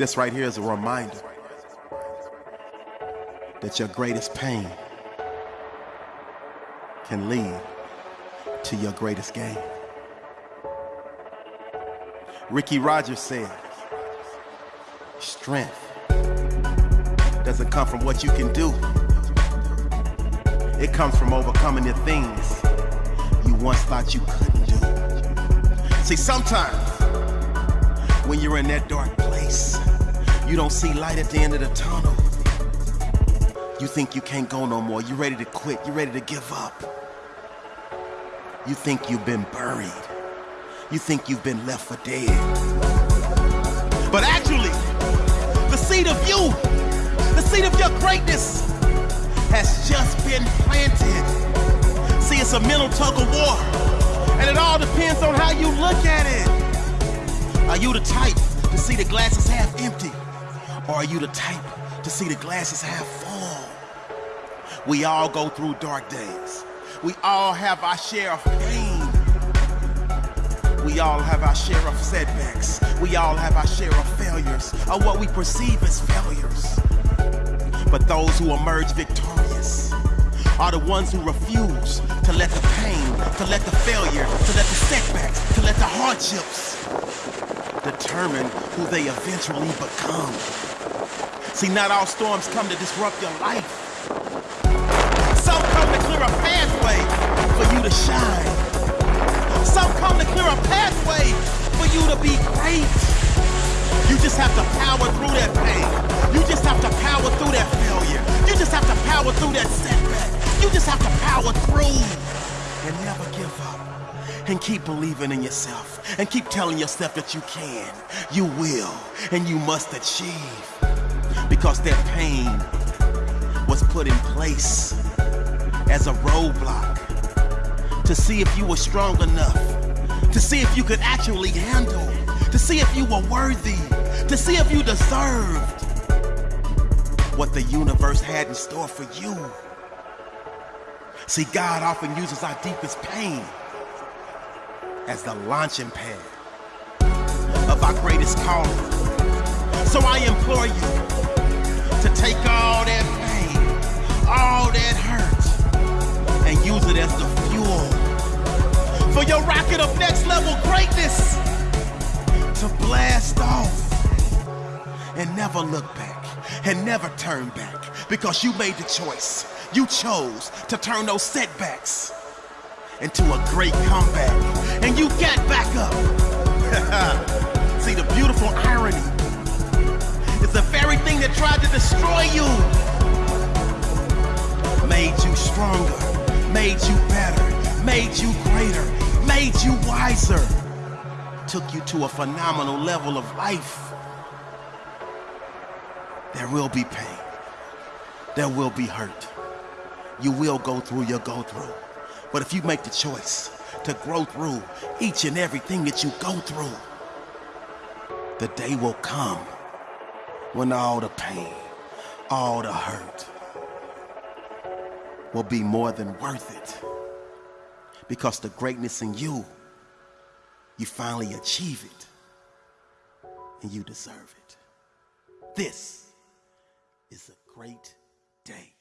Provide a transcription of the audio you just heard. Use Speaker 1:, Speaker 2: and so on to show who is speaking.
Speaker 1: This right here is a reminder that your greatest pain can lead to your greatest gain. Rikki Rogers said, strength doesn't come from what you can do. It comes from overcoming the things you once thought you couldn't do. See, sometimes when you're in that dark place, you don't see light at the end of the tunnel. You think you can't go no more. You're ready to quit. You're ready to give up. You think you've been buried. You think you've been left for dead. But actually, the seed of you, the seed of your greatness, has just been planted. See, it's a mental tug of war, and it all depends on how you look at it. Are you the type to see the glass is half empty, or are you the type to see the glass is half full? We all go through dark days. We all have our share of pain. We all have our share of setbacks. We all have our share of failures, or what we perceive as failures. But those who emerge victorious are the ones who refuse to let the pain, to let the failure, to let the setbacks, to let the hardships determine who they eventually become. See, not all storms come to disrupt your life. Some come to clear a pathway for you to shine. Some come to clear a pathway for you to be great. You just have to power through that pain. You just have to power through that failure. You just have to power through that setback. You just have to power through and never give up. And keep believing in yourself. And keep telling yourself that you can, you will, and you must achieve. Because that pain was put in place as a roadblock to see if you were strong enough, to see if you could actually handle, to see if you were worthy, to see if you deserved what the universe had in store for you. See, God often uses our deepest pain as the launching pad of our greatest calling. So I implore you to take all that pain, all that hurt, and use it as the fuel for your rocket of next level greatness to blast off and never look back and never turn back because you made the choice. You chose to turn those setbacks into a great comeback and you got back up. See, the beautiful irony is the very thing that tried to destroy you made you stronger, made you better, made you greater, made you wiser, took you to a phenomenal level of life. There will be pain. There will be hurt. You will go through your go through. But if you make the choice to grow through each and everything that you go through, the day will come when all the pain, all the hurt will be more than worth it. Because the greatness in you, you finally achieve it and you deserve it. This is a great day.